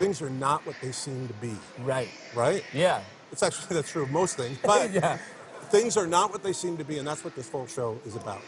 things are not what they seem to be. Right. Right? Yeah. It's actually that's true of most things, but yeah. things are not what they seem to be, and that's what this whole show is about.